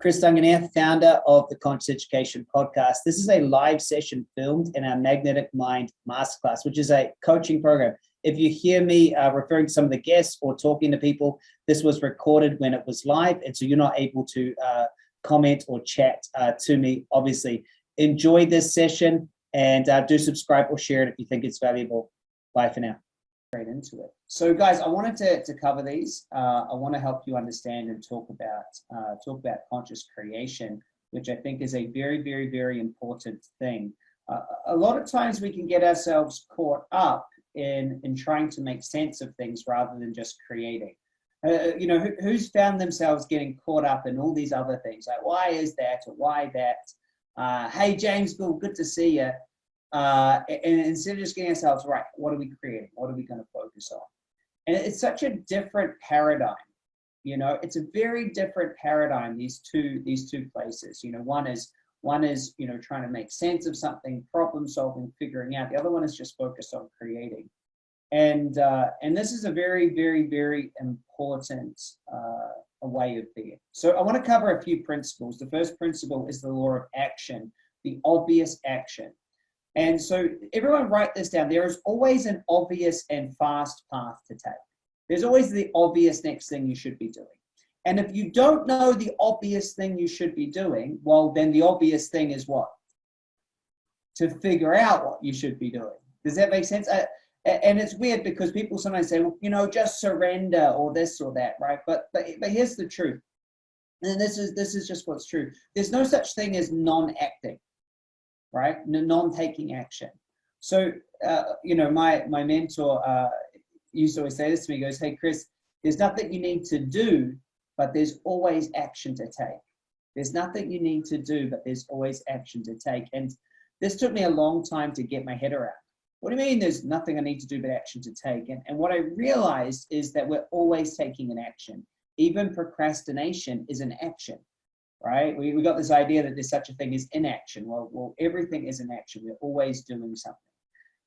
Chris Dunganier, founder of the Conscious Education Podcast. This is a live session filmed in our Magnetic Mind Masterclass, which is a coaching program. If you hear me uh, referring to some of the guests or talking to people, this was recorded when it was live, and so you're not able to uh, comment or chat uh, to me, obviously. Enjoy this session and uh, do subscribe or share it if you think it's valuable. Bye for now straight into it. So guys, I wanted to, to cover these. Uh, I want to help you understand and talk about uh, talk about conscious creation, which I think is a very, very, very important thing. Uh, a lot of times we can get ourselves caught up in, in trying to make sense of things rather than just creating. Uh, you know, who, who's found themselves getting caught up in all these other things, like why is that or why that? Uh, hey, James Bill, good to see you. Uh, and instead of just getting ourselves right, what are we creating? What are we going to focus on? And it's such a different paradigm. You know, it's a very different paradigm. These two these two places. You know, one is one is you know trying to make sense of something, problem solving, figuring out. The other one is just focused on creating. And uh, and this is a very very very important uh, way of being. So I want to cover a few principles. The first principle is the law of action, the obvious action. And so everyone write this down. There is always an obvious and fast path to take. There's always the obvious next thing you should be doing. And if you don't know the obvious thing you should be doing, well, then the obvious thing is what? To figure out what you should be doing. Does that make sense? Uh, and it's weird because people sometimes say, well, you know, just surrender or this or that, right? But but but here's the truth. And this is this is just what's true. There's no such thing as non-acting right? Non-taking action. So, uh, you know, my, my mentor uh, used to always say this to me, goes, hey, Chris, there's nothing you need to do, but there's always action to take. There's nothing you need to do, but there's always action to take. And this took me a long time to get my head around. What do you mean there's nothing I need to do but action to take? And, and what I realized is that we're always taking an action. Even procrastination is an action right? We, we got this idea that there's such a thing as inaction. Well, well, everything is an action. We're always doing something.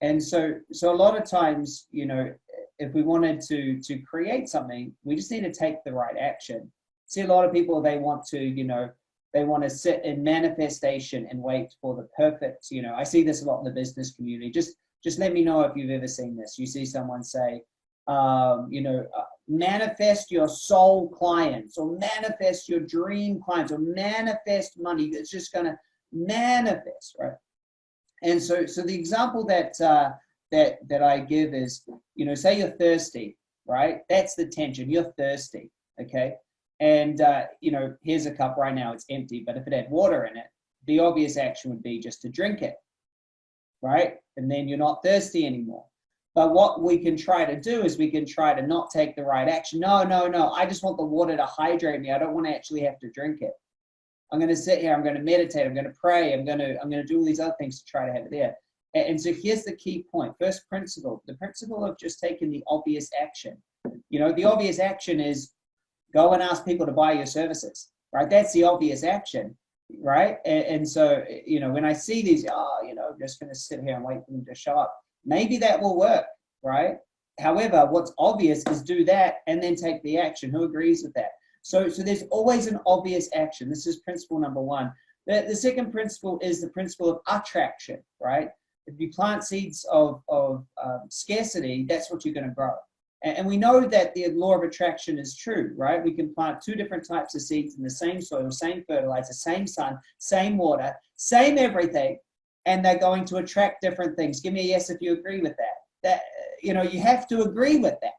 And so, so a lot of times, you know, if we wanted to, to create something, we just need to take the right action. See, a lot of people, they want to, you know, they want to sit in manifestation and wait for the perfect, you know, I see this a lot in the business community. Just, just let me know if you've ever seen this. You see someone say, um, you know, manifest your soul clients or manifest your dream clients or manifest money that's just going to manifest, right? And so, so the example that, uh, that, that I give is, you know, say you're thirsty, right? That's the tension. You're thirsty, okay? And, uh, you know, here's a cup right now, it's empty, but if it had water in it, the obvious action would be just to drink it, right? And then you're not thirsty anymore. But what we can try to do is we can try to not take the right action. No, no, no. I just want the water to hydrate me. I don't want to actually have to drink it. I'm going to sit here. I'm going to meditate. I'm going to pray. I'm going to I'm going to do all these other things to try to have it there. And, so here's the key point. First principle: the principle of just taking the obvious action. You know, the obvious action is go and ask people to buy your services. Right? That's the obvious action right? And, and, so, you know, when I see these, oh, you know, I'm just going to sit here and wait for them to show up. Maybe that will work, right? However, what's obvious is do that and then take the action. Who agrees with that? So, so there's always an obvious action. This is principle number one. The, the second principle is the principle of attraction, right? If you plant seeds of, of um, scarcity, that's what you're going to grow. And, and we know that the law of attraction is true, right? We can plant two different types of seeds in the same soil, same fertilizer, same sun, same water, same everything, and they're going to attract different things. Give me a yes if you agree with that. That you know, you have to agree with that.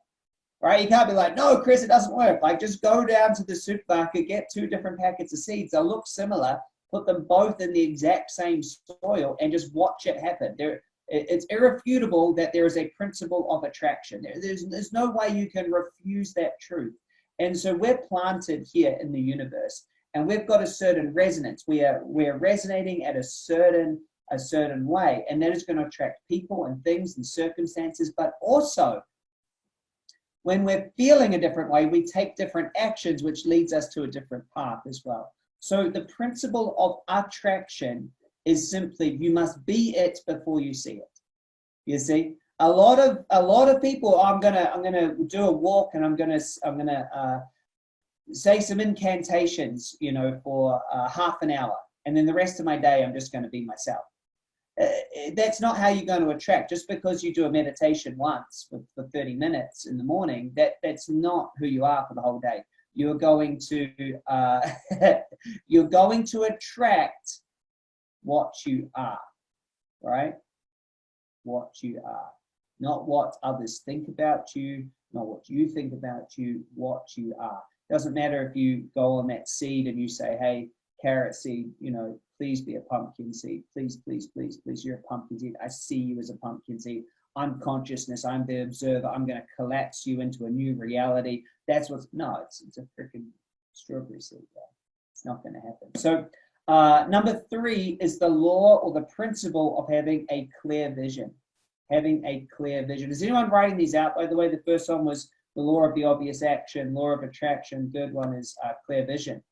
Right? You can't be like, no, Chris, it doesn't work. Like just go down to the supermarket, get two different packets of seeds. They'll look similar, put them both in the exact same soil and just watch it happen. There, it's irrefutable that there is a principle of attraction. There's, there's no way you can refuse that truth. And so we're planted here in the universe and we've got a certain resonance. We are, we're resonating at a certain a certain way. And that is going to attract people and things and circumstances, but also when we're feeling a different way, we take different actions, which leads us to a different path as well. So the principle of attraction is simply you must be it before you see it. You see, a lot of a lot of people. I'm gonna I'm gonna do a walk and I'm gonna I'm gonna uh, say some incantations, you know, for uh, half an hour, and then the rest of my day, I'm just going to be myself. Uh, that's not how you're going to attract. Just because you do a meditation once for, for 30 minutes in the morning, that that's not who you are for the whole day. You're going to uh, you're going to attract what you are, right? What you are, not what others think about you, not what you think about you, what you are. Doesn't matter if you go on that seed and you say, hey, carrot seed, you know, please be a pumpkin seed. Please, please, please, please, you're a pumpkin seed. I see you as a pumpkin seed. I'm consciousness. I'm the observer. I'm going to collapse you into a new reality. That's what's, no, it's, it's a freaking strawberry seed. It's not going to happen. So uh, number three is the law or the principle of having a clear vision. Having a clear vision. Is anyone writing these out? By the way, the first one was the law of the obvious action, law of attraction. Third one is uh, clear vision.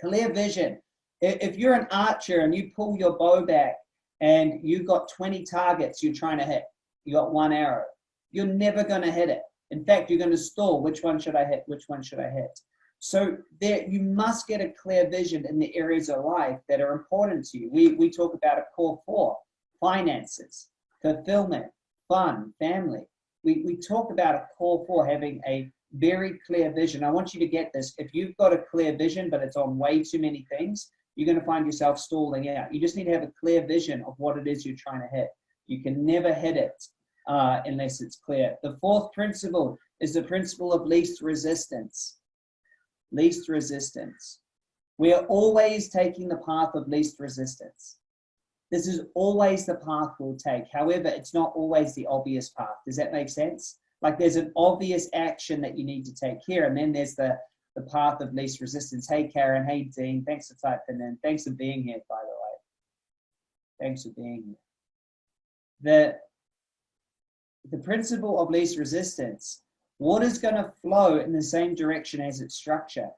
Clear vision. If you're an archer and you pull your bow back and you've got 20 targets you're trying to hit, you got one arrow, you're never going to hit it. In fact, you're going to stall. Which one should I hit? Which one should I hit? So there, you must get a clear vision in the areas of life that are important to you. We, we talk about a core four, finances, fulfillment, fun, family. We, we talk about a core four having a very clear vision. I want you to get this. If you've got a clear vision, but it's on way too many things, you're going to find yourself stalling out. You just need to have a clear vision of what it is you're trying to hit. You can never hit it uh, unless it's clear. The fourth principle is the principle of least resistance. Least resistance. We are always taking the path of least resistance. This is always the path we'll take. However, it's not always the obvious path. Does that make sense? Like there's an obvious action that you need to take here, and then there's the the path of least resistance. Hey, Karen. Hey, Dean. Thanks for typing in. Thanks for being here, by the way. Thanks for being here. The, the principle of least resistance, water's going to flow in the same direction as its structure.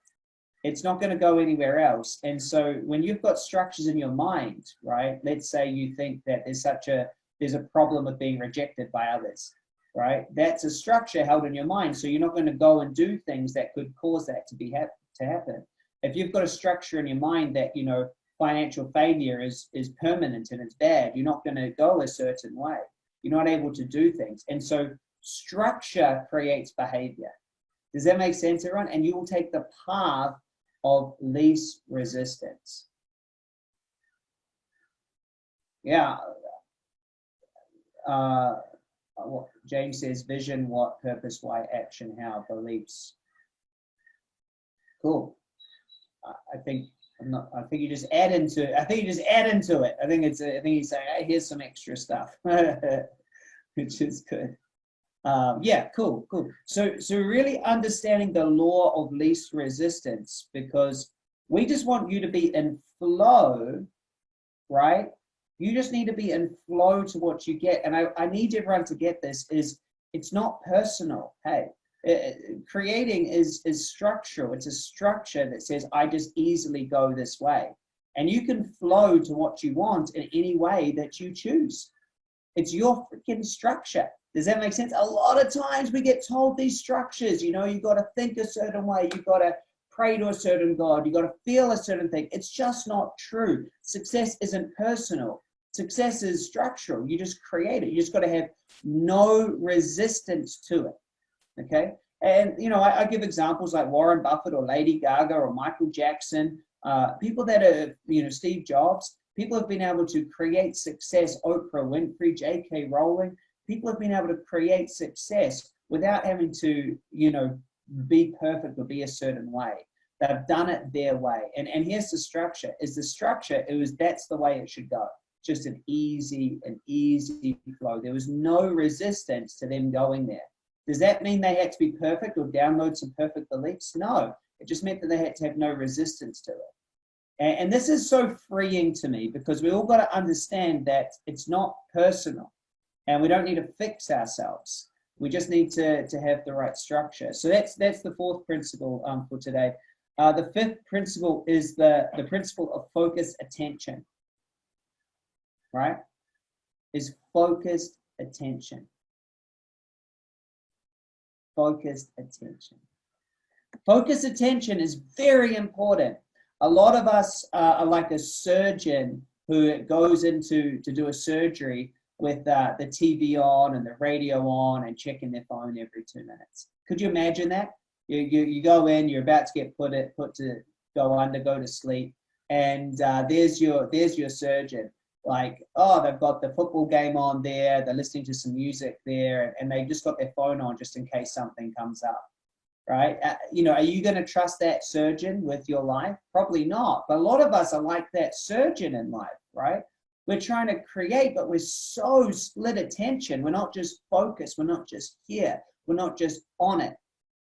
It's not going to go anywhere else. And so when you've got structures in your mind, right, let's say you think that there's such a, there's a problem of being rejected by others right? That's a structure held in your mind. So you're not going to go and do things that could cause that to be hap to happen. If you've got a structure in your mind that, you know, financial failure is, is permanent and it's bad, you're not going to go a certain way. You're not able to do things. And so structure creates behavior. Does that make sense, everyone? And you will take the path of least resistance. Yeah. Uh, what James says, vision, what, purpose, why, action, how, beliefs. Cool. I think I'm not. I think you just add into. it. I think you just add into it. I think it's. I think he's saying, "Hey, here's some extra stuff," which is good. Um, yeah, cool, cool. So, so really understanding the law of least resistance because we just want you to be in flow, right? You just need to be in flow to what you get. And I, I need everyone to get this is it's not personal. Hey, uh, creating is, is structural. It's a structure that says, I just easily go this way. And you can flow to what you want in any way that you choose. It's your freaking structure. Does that make sense? A lot of times we get told these structures, you know, you got to think a certain way, you got to pray to a certain God, you got to feel a certain thing. It's just not true. Success isn't personal. Success is structural. You just create it. You just got to have no resistance to it. Okay. And, you know, I, I give examples like Warren Buffett or Lady Gaga or Michael Jackson, uh, people that are, you know, Steve Jobs, people have been able to create success, Oprah Winfrey, J.K. Rowling, people have been able to create success without having to, you know, be perfect or be a certain way. They've done it their way. And, and here's the structure, is the structure, it was, that's the way it should go just an easy, an easy flow. There was no resistance to them going there. Does that mean they had to be perfect or download some perfect beliefs? No, it just meant that they had to have no resistance to it. And, and this is so freeing to me because we all got to understand that it's not personal and we don't need to fix ourselves. We just need to, to have the right structure. So that's, that's the fourth principle um, for today. Uh, the fifth principle is the, the principle of focus attention right, is focused attention. Focused attention. Focus attention is very important. A lot of us uh, are like a surgeon who goes into to do a surgery with uh, the TV on and the radio on and checking their phone every two minutes. Could you imagine that? You, you, you go in, you're about to get put it put to go under, go to sleep, and uh, there's your there's your surgeon. Like, oh, they've got the football game on there, they're listening to some music there, and they've just got their phone on just in case something comes up, right? Uh, you know, are you going to trust that surgeon with your life? Probably not. But a lot of us are like that surgeon in life, right? We're trying to create, but we're so split attention. We're not just focused. We're not just here. We're not just on it.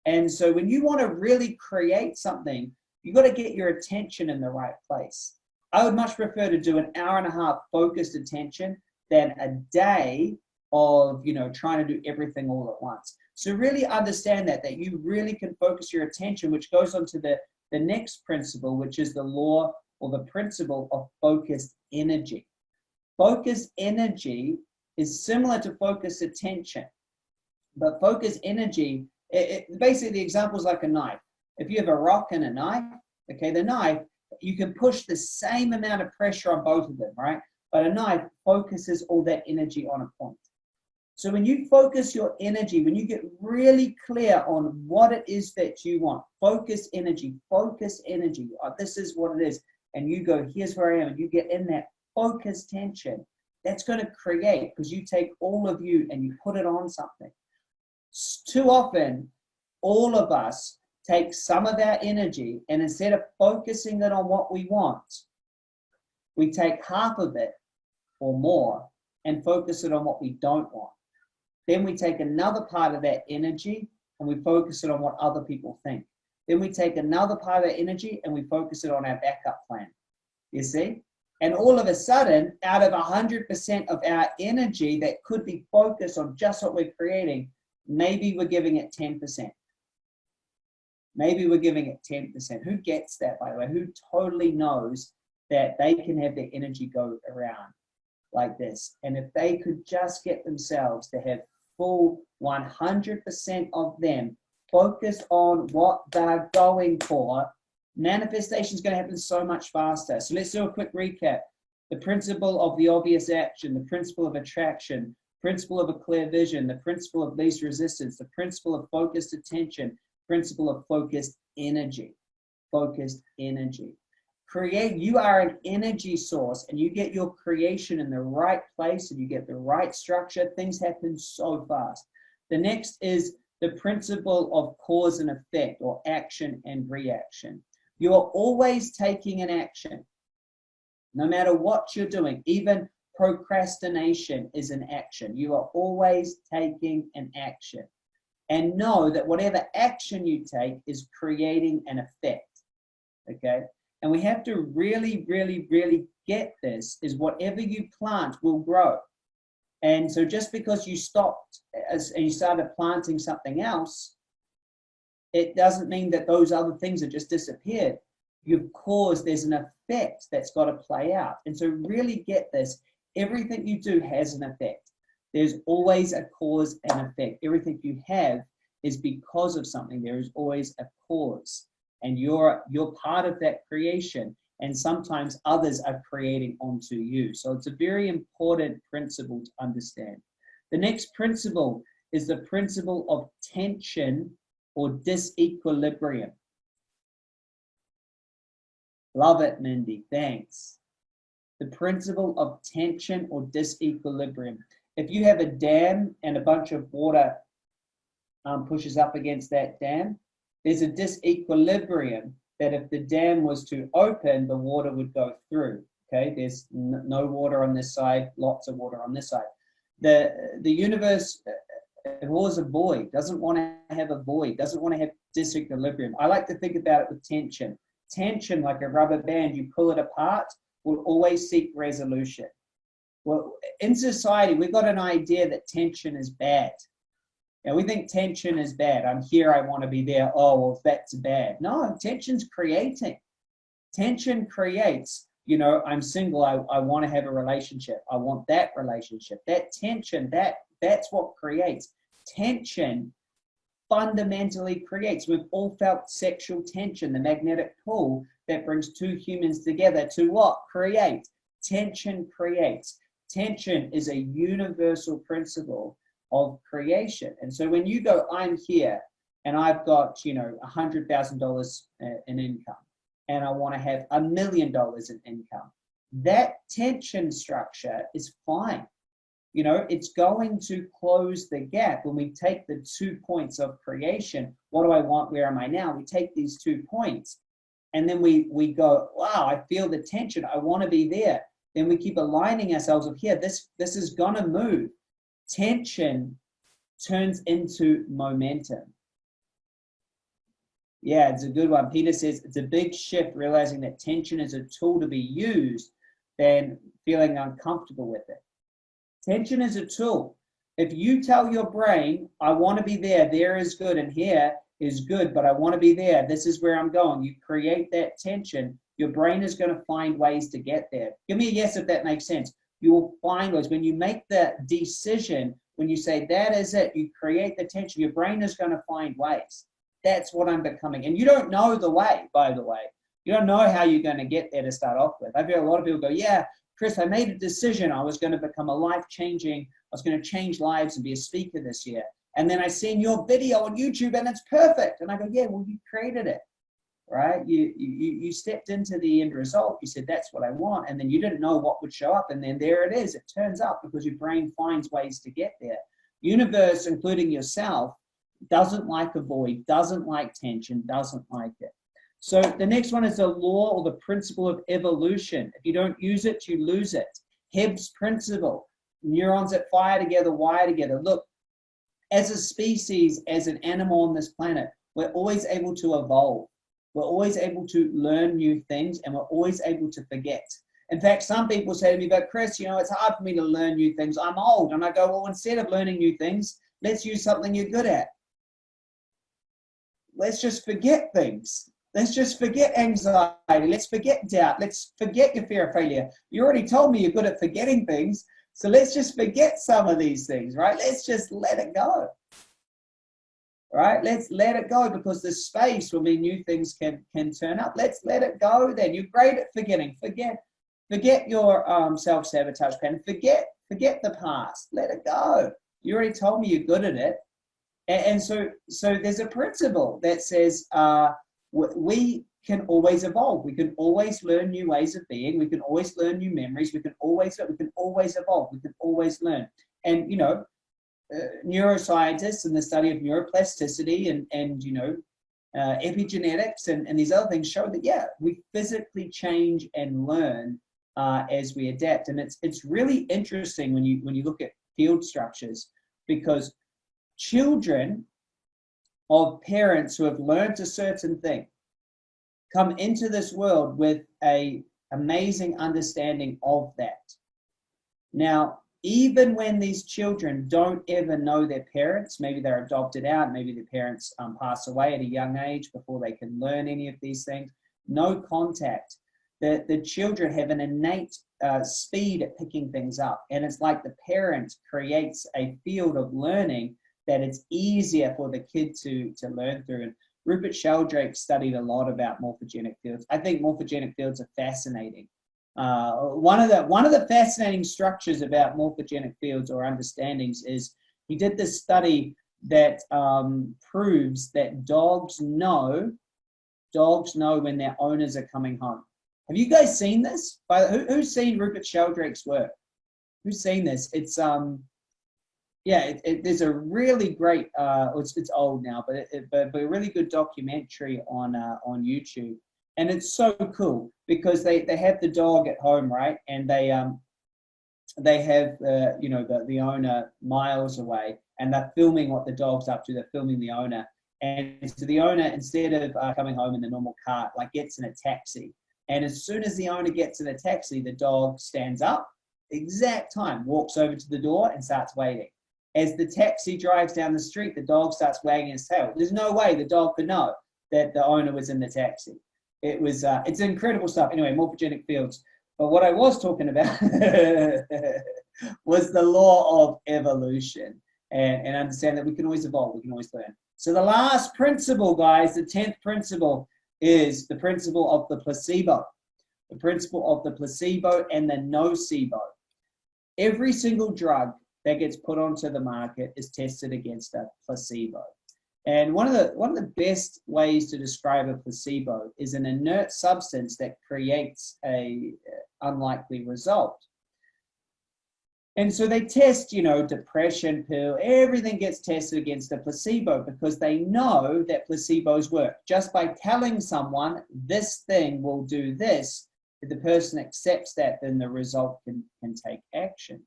And so when you want to really create something, you got to get your attention in the right place. I would much prefer to do an hour and a half focused attention than a day of, you know, trying to do everything all at once. So really understand that, that you really can focus your attention, which goes on to the, the next principle, which is the law or the principle of focused energy. Focus energy is similar to focus attention, but focus energy, it, it, basically the example is like a knife. If you have a rock and a knife, okay, the knife, you can push the same amount of pressure on both of them, right? But a knife focuses all that energy on a point. So when you focus your energy, when you get really clear on what it is that you want, focus energy, focus energy, oh, this is what it is, and you go, here's where I am, and you get in that focus tension, that's going to create because you take all of you and you put it on something. Too often, all of us take some of our energy and instead of focusing it on what we want, we take half of it or more and focus it on what we don't want. Then we take another part of that energy and we focus it on what other people think. Then we take another part of that energy and we focus it on our backup plan. You see? And all of a sudden, out of 100% of our energy that could be focused on just what we're creating, maybe we're giving it 10%. Maybe we're giving it 10%. Who gets that, by the way? Who totally knows that they can have their energy go around like this? And if they could just get themselves to have full 100% of them focused on what they're going for, manifestation is going to happen so much faster. So let's do a quick recap. The principle of the obvious action, the principle of attraction, principle of a clear vision, the principle of least resistance, the principle of focused attention, principle of focused energy, focused energy. Create, you are an energy source and you get your creation in the right place and you get the right structure, things happen so fast. The next is the principle of cause and effect or action and reaction. You are always taking an action, no matter what you're doing, even procrastination is an action. You are always taking an action and know that whatever action you take is creating an effect. Okay. And we have to really, really, really get this is whatever you plant will grow. And so just because you stopped as, and you started planting something else, it doesn't mean that those other things have just disappeared. You've caused, there's an effect that's got to play out. And so really get this, everything you do has an effect. There's always a cause and effect. Everything you have is because of something. There is always a cause. And you're, you're part of that creation. And sometimes others are creating onto you. So it's a very important principle to understand. The next principle is the principle of tension or disequilibrium. Love it, Mindy. Thanks. The principle of tension or disequilibrium if you have a dam and a bunch of water um, pushes up against that dam, there's a disequilibrium that if the dam was to open, the water would go through. Okay, there's no water on this side, lots of water on this side. The, the universe was a void, doesn't want to have a void, doesn't want to have disequilibrium. I like to think about it with tension. Tension, like a rubber band, you pull it apart, will always seek resolution. Well, in society, we've got an idea that tension is bad. You we think tension is bad. I'm here, I want to be there. Oh, well, that's bad. No, tension's creating. Tension creates, you know, I'm single, I, I want to have a relationship. I want that relationship. That tension, that that's what creates. Tension fundamentally creates. We've all felt sexual tension, the magnetic pull that brings two humans together to what? Create. Tension creates. Tension is a universal principle of creation. And so when you go, I'm here and I've got, you know, a $100,000 uh, in income and I want to have a million dollars in income, that tension structure is fine. You know, it's going to close the gap when we take the two points of creation. What do I want? Where am I now? We take these two points and then we, we go, wow, I feel the tension. I want to be there. Then we keep aligning ourselves of here. This, this is to move. Tension turns into momentum. Yeah, it's a good one. Peter says it's a big shift realizing that tension is a tool to be used than feeling uncomfortable with it. Tension is a tool. If you tell your brain, I want to be there, there is good, and here is good, but I want to be there, this is where I'm going, you create that tension, your brain is going to find ways to get there. Give me a yes if that makes sense. You will find ways. When you make the decision, when you say that is it, you create the tension, your brain is going to find ways. That's what I'm becoming. And you don't know the way, by the way. You don't know how you're going to get there to start off with. I've heard a lot of people go, yeah, Chris, I made a decision. I was going to become a life-changing, I was going to change lives and be a speaker this year. And then I seen your video on YouTube and it's perfect. And I go, yeah, well, you created it, right? You, you, you stepped into the end result. You said, that's what I want. And then you didn't know what would show up. And then there it is. It turns up because your brain finds ways to get there. Universe, including yourself, doesn't like a void, doesn't like tension, doesn't like it. So the next one is the law or the principle of evolution. If you don't use it, you lose it. Hebb's principle, neurons that fire together, wire together. Look, as a species, as an animal on this planet, we're always able to evolve. We're always able to learn new things and we're always able to forget. In fact, some people say to me, but Chris, you know, it's hard for me to learn new things. I'm old. And I go, well, instead of learning new things, let's use something you're good at let's just forget things. Let's just forget anxiety. Let's forget doubt. Let's forget your fear of failure. You already told me you're good at forgetting things. So let's just forget some of these things, right? Let's just let it go. Right? Let's let it go because the space will mean new things can can turn up. Let's let it go then. You're great at forgetting. Forget forget your um, self-sabotage pattern. Forget forget the past. Let it go. You already told me you're good at it. And, and so, so there's a principle that says uh, we can always evolve. We can always learn new ways of being. We can always learn new memories. We can always, we can always evolve. We can always learn. And, you know, uh, neuroscientists and the study of neuroplasticity and, and you know, uh, epigenetics and, and these other things show that, yeah, we physically change and learn uh, as we adapt. And it's, it's really interesting when you, when you look at field structures because children of parents who have learned a certain thing come into this world with a amazing understanding of that. Now, even when these children don't ever know their parents, maybe they're adopted out, maybe their parents um, pass away at a young age before they can learn any of these things, no contact. The, the children have an innate uh, speed at picking things up. And it's like the parent creates a field of learning that it's easier for the kid to, to learn through. And Rupert Sheldrake studied a lot about morphogenic fields. I think morphogenic fields are fascinating. Uh, one of the one of the fascinating structures about morphogenic fields or understandings is he did this study that um, proves that dogs know dogs know when their owners are coming home. Have you guys seen this? By, who, who's seen Rupert Sheldrake's work? Who's seen this? It's um yeah, it, it, there's a really great, uh, it's, it's old now, but, it, but, but a really good documentary on, uh, on YouTube. And it's so cool because they, they have the dog at home, right? And they, um, they have, uh, you know, the, the owner miles away and they're filming what the dog's up to. They're filming the owner. And so the owner, instead of uh, coming home in the normal cart, like gets in a taxi. And as soon as the owner gets in a taxi, the dog stands up, exact time, walks over to the door and starts waiting. As the taxi drives down the street, the dog starts wagging its tail. There's no way the dog could know that the owner was in the taxi. It was, uh, it's incredible stuff. Anyway, morphogenic fields. But what I was talking about was the law of evolution and, and understand that we can always evolve, we can always learn. So the last principle, guys, the 10th principle is the principle of the placebo. The principle of the placebo and the nocebo. Every single drug that gets put onto the market is tested against a placebo. And one of the one of the best ways to describe a placebo is an inert substance that creates a uh, unlikely result. And so they test, you know, depression pill, everything gets tested against a placebo because they know that placebos work. Just by telling someone this thing will do this, if the person accepts that, then the result can, can take action,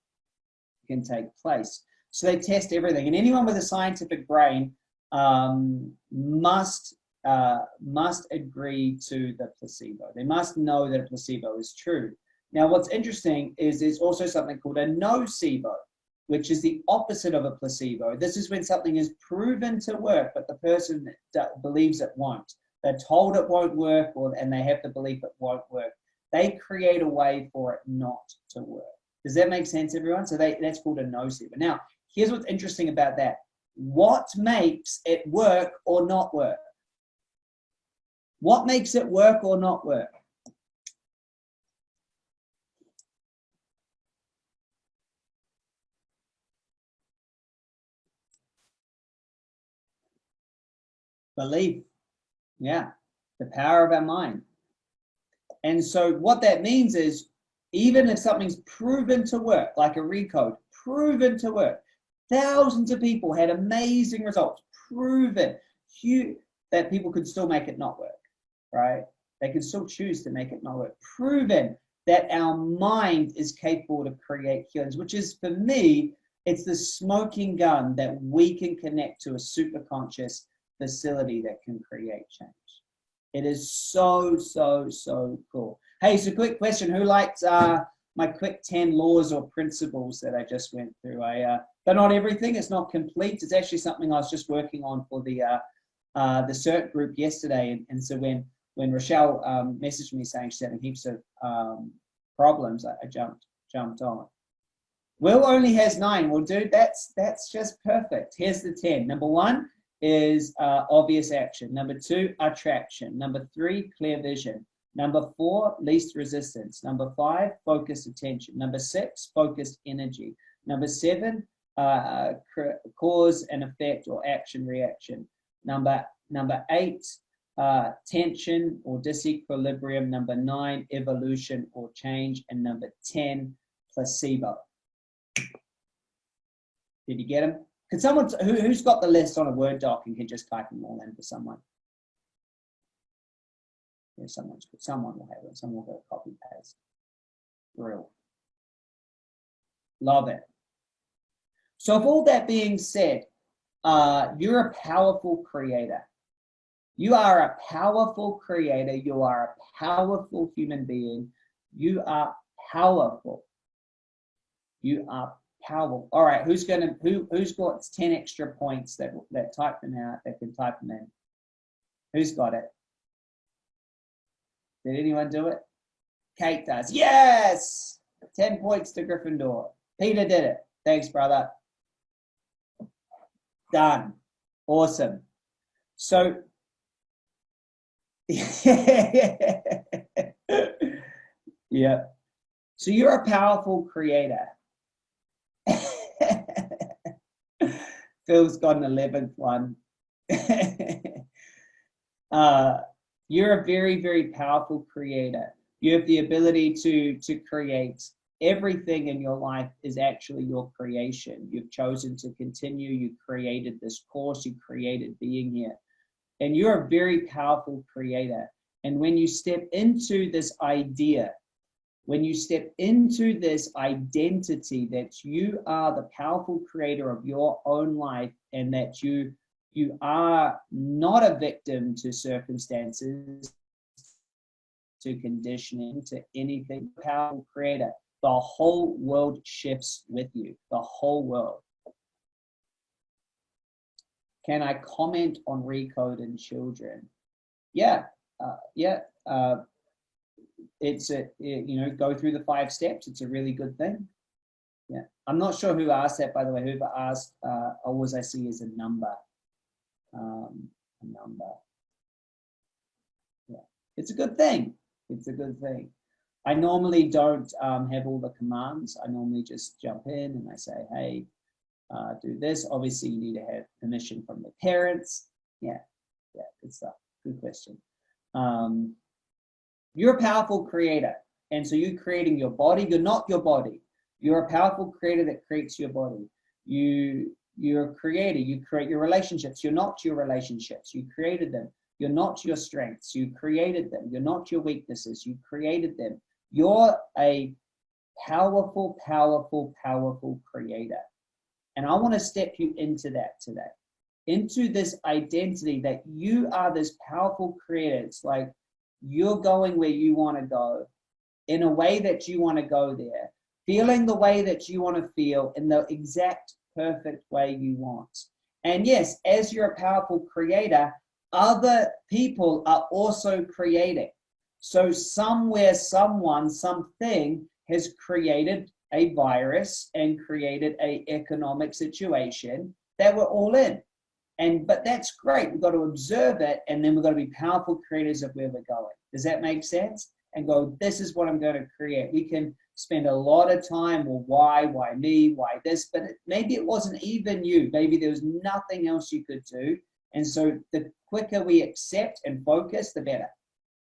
can take place. So they test everything. And anyone with a scientific brain um, must uh, must agree to the placebo. They must know that a placebo is true. Now, what's interesting is there's also something called a nocebo, which is the opposite of a placebo. This is when something is proven to work, but the person believes it won't. They're told it won't work, or, and they have the belief it won't work. They create a way for it not to work. Does that make sense, everyone? So they, that's called a nocebo. Now, here's what's interesting about that what makes it work or not work? What makes it work or not work? Belief. Yeah, the power of our mind. And so what that means is even if something's proven to work, like a recode, proven to work, Thousands of people had amazing results, proven huge, that people could still make it not work, right? They can still choose to make it not work. Proven that our mind is capable to create healings, which is for me, it's the smoking gun that we can connect to a super conscious facility that can create change. It is so, so, so cool. Hey, so quick question. Who likes uh, my quick 10 laws or principles that I just went through? I uh, but not everything. It's not complete. It's actually something I was just working on for the uh, uh, the CERT group yesterday. And, and so when when Rochelle um, messaged me saying she's having heaps of um, problems, I, I, jumped jumped on. Will only has nine. Well, dude, that's that's just perfect. Here's the ten. Number one is uh, obvious action. Number two, attraction. Number three, clear vision. Number four, least resistance. Number five, focused attention. Number six, focused energy. Number seven, uh, cause and effect or action reaction. Number, number eight, uh, tension or disequilibrium. Number nine, evolution or change. And number 10, placebo. Did you get them? Can someone, who, who's got the list on a Word doc and can just type them all in for someone? Yeah, someone's, someone will have it. Someone will go copy paste. Real. Love it. So with all that being said, uh, you're a powerful creator. You are a powerful creator. You are a powerful human being. You are powerful. You are powerful. All right, who's gonna who who's got 10 extra points that that type them out, that can type them in? Who's got it? Did anyone do it? Kate does. Yes! 10 points to Gryffindor. Peter did it. Thanks, brother. Done. Awesome. So, yeah. So you're a powerful creator. Phil's got an 11th one. uh, you're a very, very powerful creator. You have the ability to, to create everything in your life is actually your creation. You've chosen to continue. You created this course. You created being here. And you're a very powerful creator. And when you step into this idea, when you step into this identity that you are the powerful creator of your own life and that you you are not a victim to circumstances to conditioning to anything powerful creator the whole world shifts with you, the whole world. Can I comment on recode in children? Yeah, uh, yeah. Uh, it's a, it, you know, go through the five steps. It's a really good thing. Yeah, I'm not sure who asked that, by the way. Whoever asked, uh, always I see is a number. um, a number. Yeah, it's a good thing. It's a good thing. I normally don't um, have all the commands. I normally just jump in and I say, hey, uh, do this. Obviously, you need to have permission from the parents. Yeah, yeah, good stuff. Good question. Um, you're a powerful creator. And so you're creating your body. You're not your body. You're a powerful creator that creates your body. You, you're a creator. You create your relationships. You're not your relationships. You created them. You're not your strengths. You created them. You're not your weaknesses. You created them. You're a powerful, powerful, powerful creator. And I want to step you into that today, into this identity that you are this powerful creator. It's like you're going where you want to go in a way that you want to go there, feeling the way that you want to feel in the exact perfect way you want. And yes, as you're a powerful creator, other people are also creating. So somewhere, someone, something has created a virus and created a economic situation that we're all in. And but that's great. We've got to observe it, and then we've got to be powerful creators of where we're going. Does that make sense? And go, this is what I'm going to create. We can spend a lot of time, well, why, why me, why this? But it, maybe it wasn't even you. Maybe there was nothing else you could do. And so the quicker we accept and focus, the better.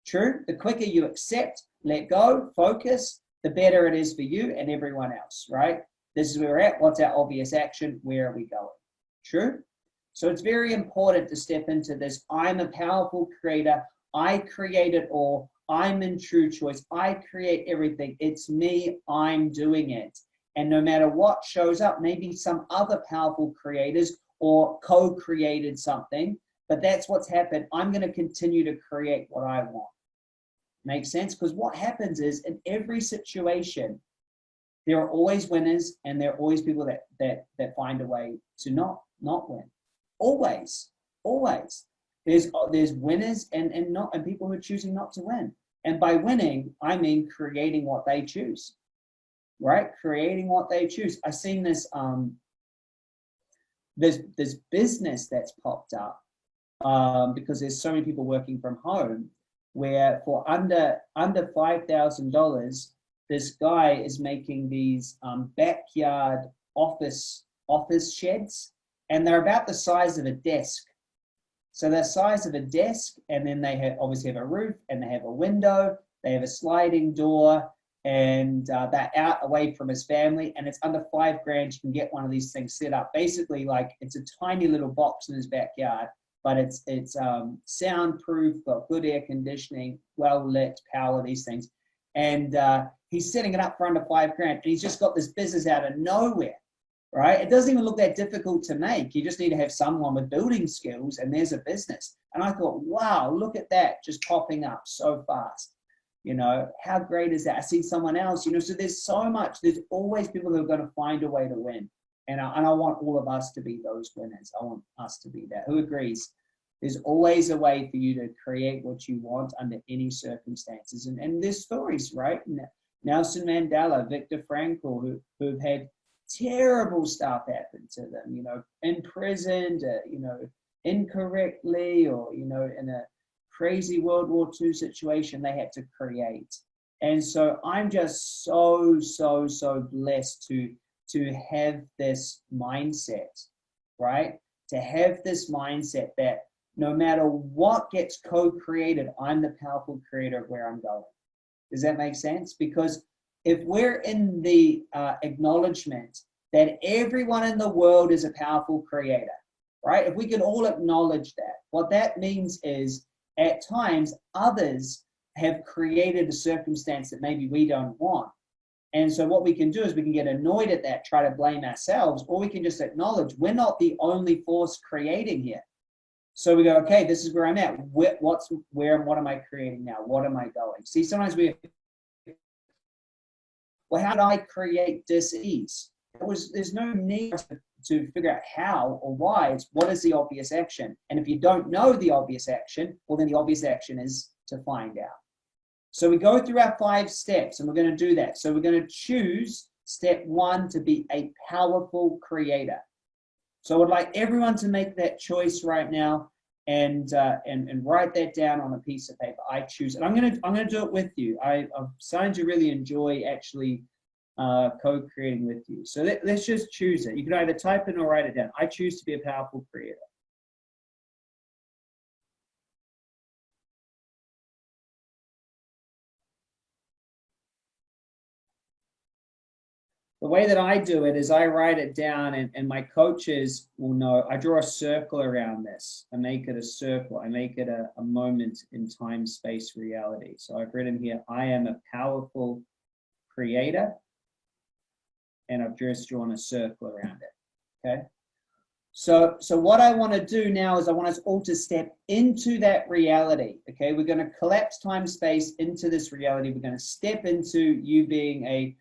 True? The quicker you accept, let go, focus, the better it is for you and everyone else, right? This is where we're at. What's our obvious action? Where are we going? True? So it's very important to step into this. I'm a powerful creator. I create it all. I'm in true choice. I create everything. It's me. I'm doing it. And no matter what shows up, maybe some other powerful creators or co-created something, but that's what's happened. I'm going to continue to create what I want. Make sense? Because what happens is in every situation, there are always winners and there are always people that that that find a way to not not win. Always, always. There's there's winners and and not and people who are choosing not to win. And by winning, I mean creating what they choose. Right? Creating what they choose. I've seen this um there's this business that's popped up um, because there's so many people working from home where for under under five thousand dollars, this guy is making these um, backyard office office sheds, and they're about the size of a desk. So they're size of a desk, and then they have obviously have a roof, and they have a window, they have a sliding door, and uh, out away from his family, and it's under five grand. You can get one of these things set up. Basically, like it's a tiny little box in his backyard, but it's it's um, soundproof, got good air conditioning, well lit, power, these things. And uh, he's setting it up for under five grand, and he's just got this business out of nowhere, right? It doesn't even look that difficult to make. You just need to have someone with building skills, and there's a business. And I thought, wow, look at that, just popping up so fast. You know, how great is that? I see someone else, you know, so there's so much, there's always people who are going to find a way to win. And I, and I want all of us to be those winners. I want us to be that. Who agrees? There's always a way for you to create what you want under any circumstances. And, and there's stories, right? Nelson Mandela, Viktor Frankl, who, who've had terrible stuff happen to them, you know, imprisoned, uh, you know, incorrectly or, you know, in a crazy World War II situation they had to create. And so I'm just so, so, so blessed to to have this mindset, right? To have this mindset that no matter what gets co-created, I'm the powerful creator of where I'm going. Does that make sense? Because if we're in the uh, acknowledgement that everyone in the world is a powerful creator, right? If we can all acknowledge that, what that means is at times others have created a circumstance that maybe we don't want. And so what we can do is we can get annoyed at that, try to blame ourselves, or we can just acknowledge we're not the only force creating here. So we go, okay, this is where I'm at. What's where? What am I creating now? What am I going? See, sometimes we, well, how do I create dis-ease? Was, there's no need to figure out how or why. It's what is the obvious action? And if you don't know the obvious action, well, then the obvious action is to find out. So we go through our five steps and we're going to do that. So we're going to choose step one to be a powerful creator. So I would like everyone to make that choice right now and uh, and and write that down on a piece of paper. I choose, and I'm gonna I'm gonna do it with you. I, I'm starting to really enjoy actually uh, co-creating with you. So let, let's just choose it. You can either type it or write it down. I choose to be a powerful creator. The way that I do it is I write it down and, and my coaches will know, I draw a circle around this. I make it a circle. I make it a, a moment in time, space, reality. So I've written here, I am a powerful creator. And I've just drawn a circle around it, okay? So, so what I want to do now is I want us all to step into that reality. Okay, we're going to collapse time space into this reality. We're going to step into you being a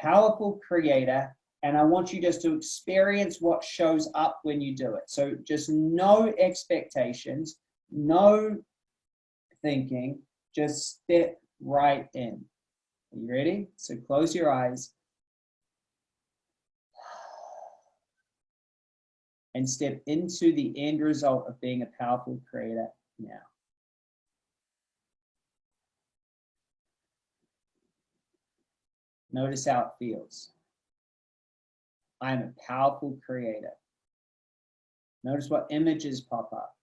powerful creator and I want you just to experience what shows up when you do it. So just no expectations, no thinking, just step right in. Are you ready? So close your eyes and step into the end result of being a powerful creator now. Notice how it feels. I am a powerful creator. Notice what images pop up.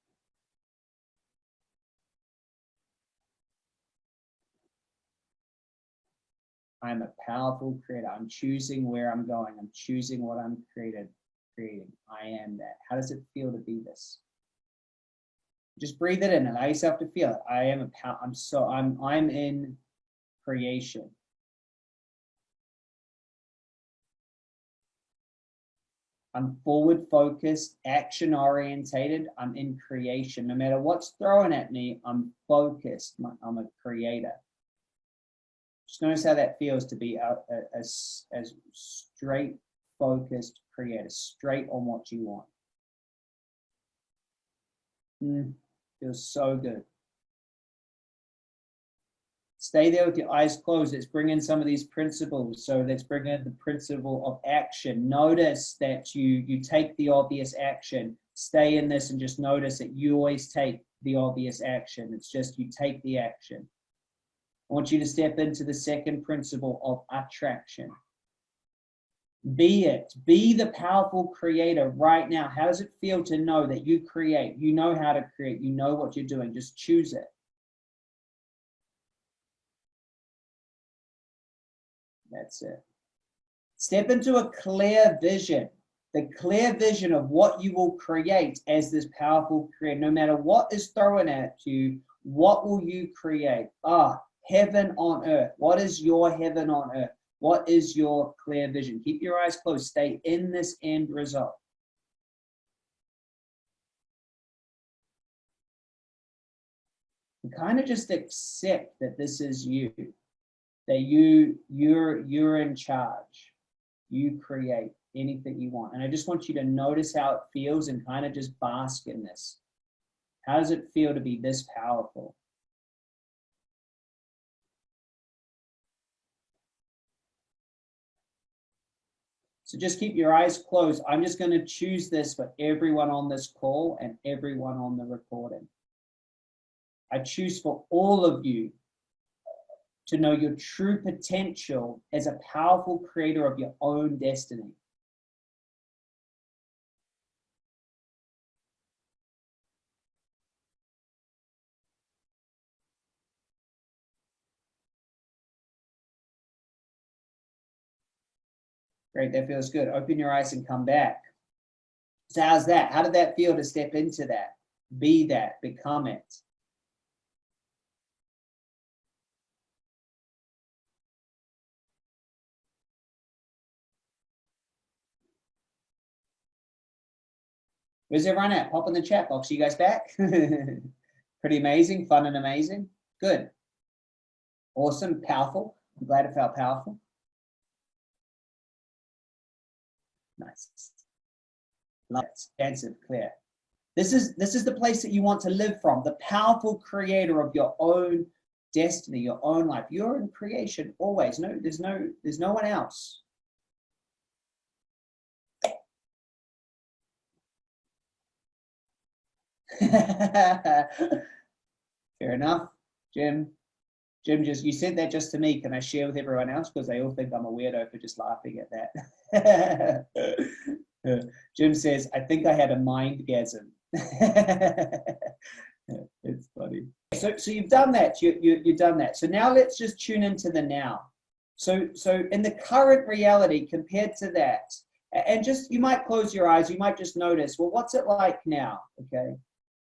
I'm a powerful creator. I'm choosing where I'm going. I'm choosing what I'm created, creating. I am that. How does it feel to be this? Just breathe it in. And allow yourself to feel it. I am a power. I'm so I'm I'm in creation. I'm forward focused, action orientated. I'm in creation. No matter what's thrown at me, I'm focused. I'm a creator. Just notice how that feels to be a, a, a, a straight focused creator, straight on what you want. Mm, feels so good. Stay there with your eyes closed. Let's bring in some of these principles. So let's bring in the principle of action. Notice that you, you take the obvious action. Stay in this and just notice that you always take the obvious action. It's just you take the action. I want you to step into the second principle of attraction. Be it. Be the powerful creator right now. How does it feel to know that you create? You know how to create. You know what you're doing. Just choose it. That's it. Step into a clear vision, the clear vision of what you will create as this powerful creator. No matter what is thrown at you, what will you create? Ah, heaven on earth. What is your heaven on earth? What is your clear vision? Keep your eyes closed. Stay in this end result. And kind of just accept that this is you that you you're you're in charge you create anything you want and i just want you to notice how it feels and kind of just bask in this how does it feel to be this powerful So just keep your eyes closed. I'm just going to choose this for everyone on this call and everyone on the recording. I choose for all of you to know your true potential as a powerful creator of your own destiny. Great, that feels good. Open your eyes and come back. So how's that? How did that feel to step into that? Be that, become it. Where's everyone at? Pop in the chat box. You guys back? Pretty amazing, fun and amazing. Good. Awesome, powerful. I'm glad it felt powerful. Nice. Love expansive, clear. This is this is the place that you want to live from, the powerful creator of your own destiny, your own life. You're in creation always. No, there's no, there's no one else. Fair enough, Jim. Jim, just you said that just to me. Can I share with everyone else? Because they all think I'm a weirdo for just laughing at that. Jim says, I think I had a mind gasm. it's funny. So, so you've done that. You, you, you've done that. So now let's just tune into the now. So, so in the current reality compared to that, and just you might close your eyes. You might just notice. Well, what's it like now? Okay,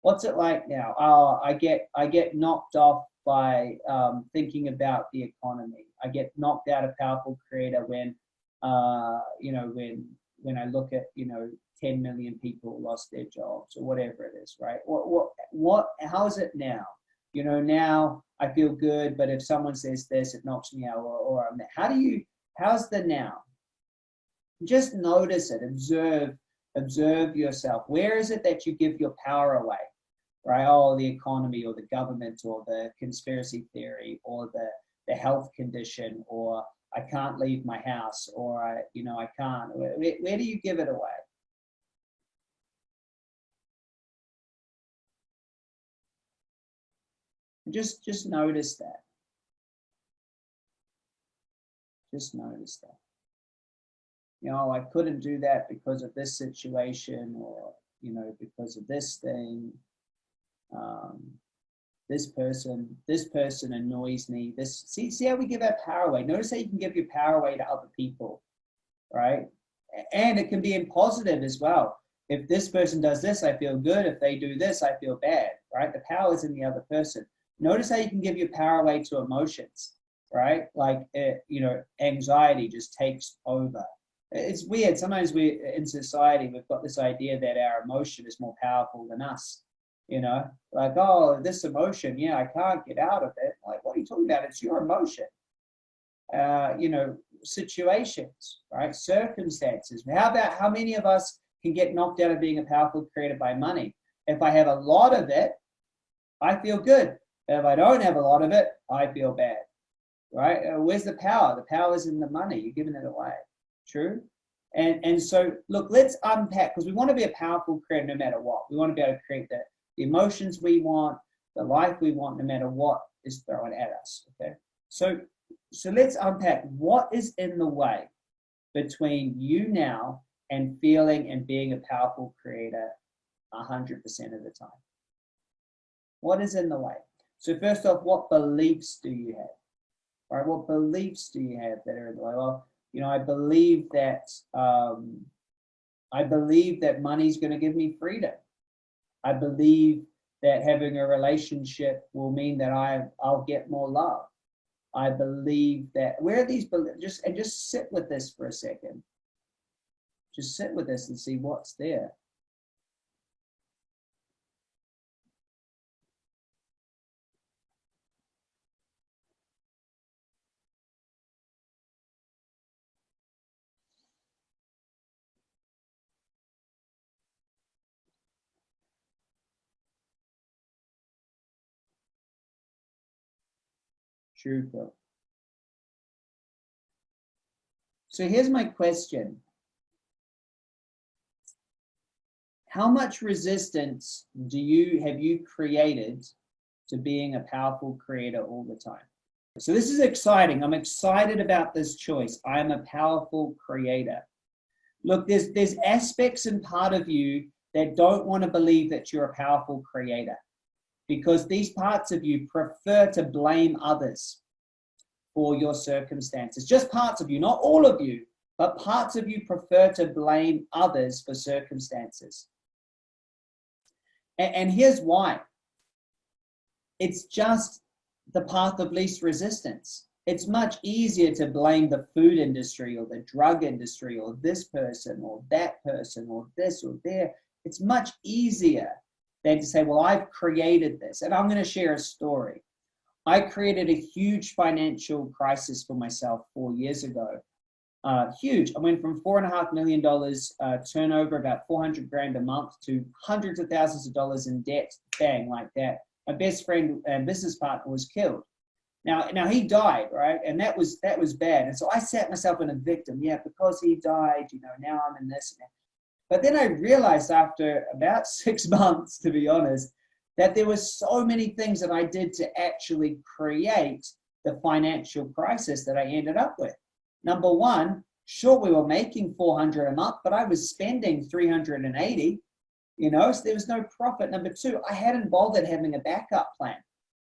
what's it like now? Oh, I get I get knocked off by um, thinking about the economy. I get knocked out of powerful creator when uh, you know when when I look at you know 10 million people lost their jobs or whatever it is, right? What, what, what, how is it now? You know, now I feel good, but if someone says this, it knocks me out or, or I'm, how do you, how's the now? Just notice it, observe, observe yourself. Where is it that you give your power away? Right? Oh, the economy or the government or the conspiracy theory or the, the health condition or I can't leave my house or I, you know, I can't. Where, where do you give it away? just just notice that just notice that you know i couldn't do that because of this situation or you know because of this thing. Um, this person this person annoys me. This see see how we give our power away. Notice how you can give your power away to other people right? And it can be in positive as well. If this person does this i feel good. If they do this i feel bad right? The power is in the other person. Notice how you can give your power away to emotions, right? Like, it, eh, you know, anxiety just takes over. It's weird. Sometimes we, in society, we've got this idea that our emotion is more powerful than us. You know, like, oh, this emotion, yeah, I can't get out of it. Like, what are you talking about? It's your emotion. Uh, you know, situations, right? Circumstances. How about how many of us can get knocked out of being a powerful creator by money? If I have a lot of it, I feel good. If I don't have a lot of it, I feel bad, right? Uh, where's the power? The power is in the money. You're giving it away. True? And, and so, look, let's unpack because we want to be a powerful creator no matter what. We want to be able to create the, the emotions we want, the life we want, no matter what is thrown at us. Okay. So, so let's unpack what is in the way between you now and feeling and being a powerful creator 100% of the time. What is in the way? So first off, what beliefs do you have? Right, what beliefs do you have that are in the way? Well, you know, I believe that um, I believe that money's going to give me freedom. I believe that having a relationship will mean that I I'll get more love. I believe that where are these just and just sit with this for a second. Just sit with this and see what's there. Phil. So here's my question. How much resistance do you have you created to being a powerful creator all the time? So this is exciting. I'm excited about this choice. I am a powerful creator. Look, there's, there's aspects and part of you that don't want to believe that you're a powerful creator because these parts of you prefer to blame others for your circumstances. Just parts of you, not all of you, but parts of you prefer to blame others for circumstances. And, and here's why. It's just the path of least resistance. It's much easier to blame the food industry or the drug industry or this person or that person or this or there. It's much easier than to say, well, I've created this. And I'm going to share a story. I created a huge financial crisis for myself four years ago. Uh, huge. I went from four and a half million dollars uh, turnover, about 400 grand a month, to hundreds of thousands of dollars in debt, bang, like that. My best friend and business partner was killed. Now, now he died, right? And that was that was bad. And so I sat myself in a victim. Yeah, because he died, you know, now I'm in this. But then I realized after about six months, to be honest, that there were so many things that I did to actually create the financial crisis that I ended up with. Number one, sure, we were making 400 a month, but I was spending 380, you know, so there was no profit. Number two, I hadn't bothered having a backup plan,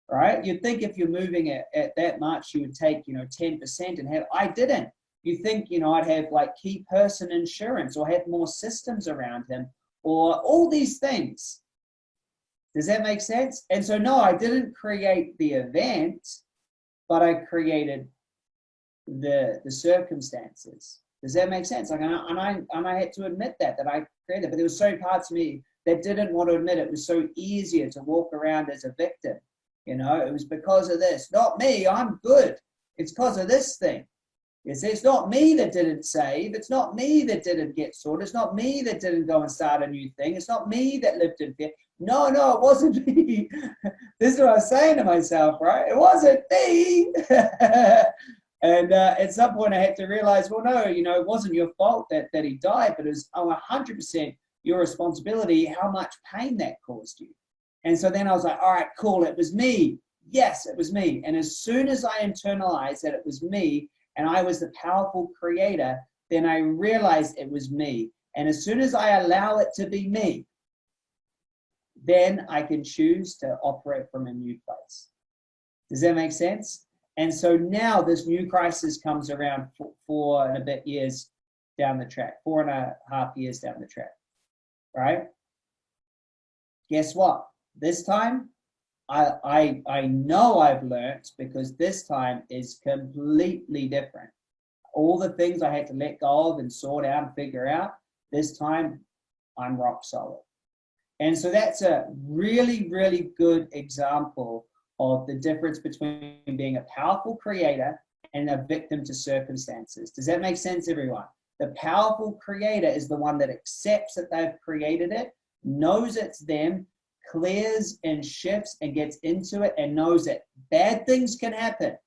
right? You'd think if you're moving at, at that much, you would take, you know, 10% and have, I didn't. You think, you know, I'd have like key person insurance or have more systems around him or all these things. Does that make sense? And so, no, I didn't create the event, but I created the the circumstances. Does that make sense? Like, and I, and I, and I had to admit that, that I created, but there was so parts of me that didn't want to admit it. it was so easier to walk around as a victim. You know, it was because of this, not me, I'm good. It's because of this thing. You see, it's not me that didn't save. It's not me that didn't get sorted. It's not me that didn't go and start a new thing. It's not me that lived in fear. No, no, it wasn't me. this is what I was saying to myself, right? It wasn't me. and uh, at some point I had to realize, well, no, you know, it wasn't your fault that, that he died, but it was oh, 100% your responsibility how much pain that caused you. And so then I was like, all right, cool, it was me. Yes, it was me. And as soon as I internalized that it was me, and I was the powerful creator, then I realized it was me. And as soon as I allow it to be me, then I can choose to operate from a new place. Does that make sense? And so now this new crisis comes around four, and a bit years down the track, four and a half years down the track, right? Guess what? This time I, I, I know I've learned because this time is completely different. All the things I had to let go of and sort out and figure out, this time I'm rock solid. And so that's a really, really good example of the difference between being a powerful creator and a victim to circumstances. Does that make sense, everyone? The powerful creator is the one that accepts that they've created it, knows it's them, clears and shifts and gets into it and knows that bad things can happen,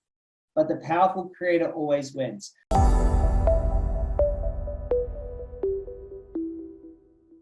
but the powerful creator always wins.